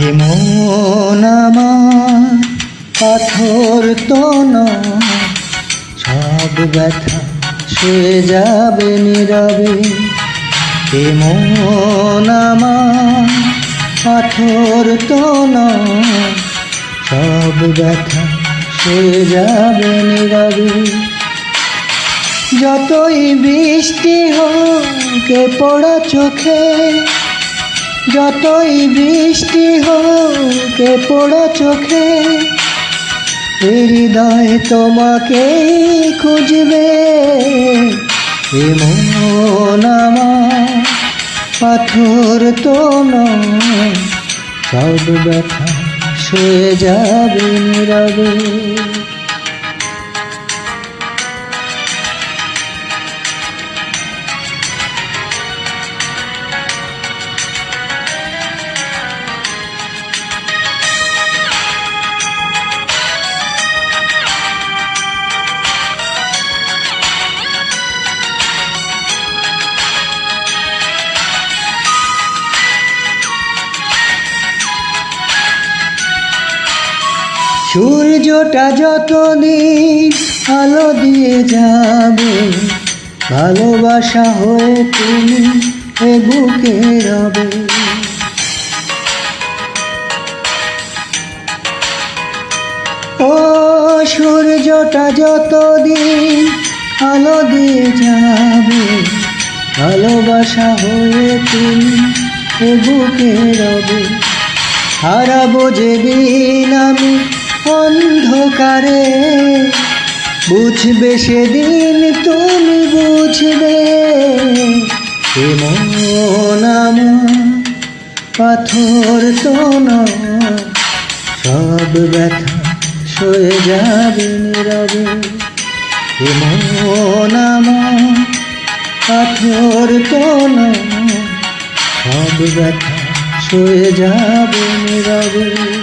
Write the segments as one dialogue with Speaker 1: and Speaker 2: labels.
Speaker 1: এমন আমার, পাথর তো সব ব্যথা শুয়ে যাবে নীরবে। এমন পাথর তো সব ব্যথা শুয়ে যাবে নীরবে। যতই বৃষ্টি হোক পড়া চোখে যতই বৃষ্টি হোক পড়া চোখে হৃদয় তোমাকে খুঁজবে। আমার পাথর তো নয়, সব ব্যথা শুয়ে যাবে নীরবে। সূর্যটা যত যতদিন আলো দিয়ে যাবে, ভালোবাসা হয়ে তুমি এ বুকে রবে। ও সূর্যটা যতদিন আলো দিয়ে যাবে, ভালোবাসা হয়ে তুমি এ বুকে রবে। হারাবো যেদিন আমি অন্ধকারে। বুঝবে সেদিন তুমি বুঝবে। এমন পাথর তো সব ব্যথা সয়ে যাবে নীরবে। আমার পাথর তো সব ব্যথা সয়ে যাবে নীরবে।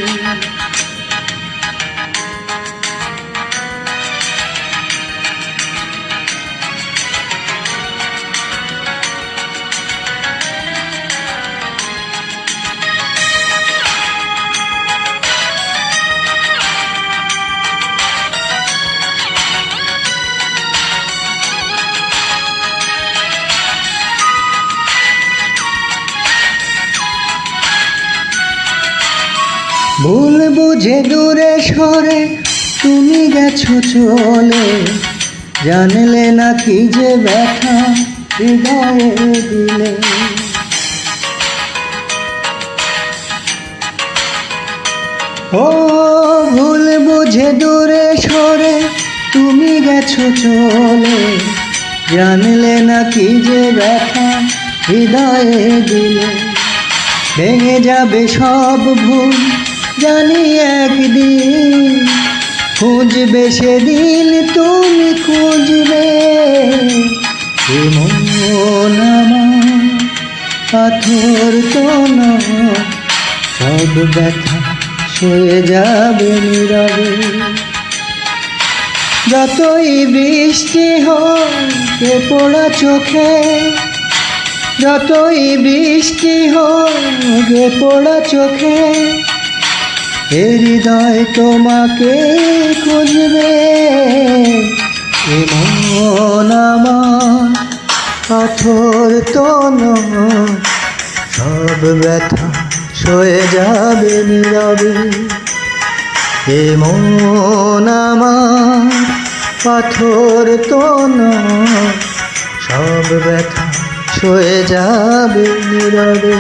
Speaker 1: ভুল বুঝে দূরে সরে তুমি গেছো চলে। জানলে না কি যে ব্যথা হৃদয়ে দিলে। ও ভুল বুঝে দূরে সরে তুমি গেছো চলে। জানলে না কি যে ব্যথা হৃদয়ে দিলে। ভেঙে যাবে সব ভুল জানি একদিন খুঁজবে সেদিন তুমি খুঁজবে। পাথর তো নয়, সব ব্যথা সয়ে যাবে নীরবে। যতই বৃষ্টি হোক পোড়া চোখে যতই বৃষ্টি হোক পোড়া চোখে এ হৃদয় তোমাকে খুঁজবে এমন আমার পাথর তো নয়, সব ব্যথা সয়ে যাবে নীরবে। এমন আমার পাথর তো নয়, সব ব্যথা সয়ে যাবে নীরবে।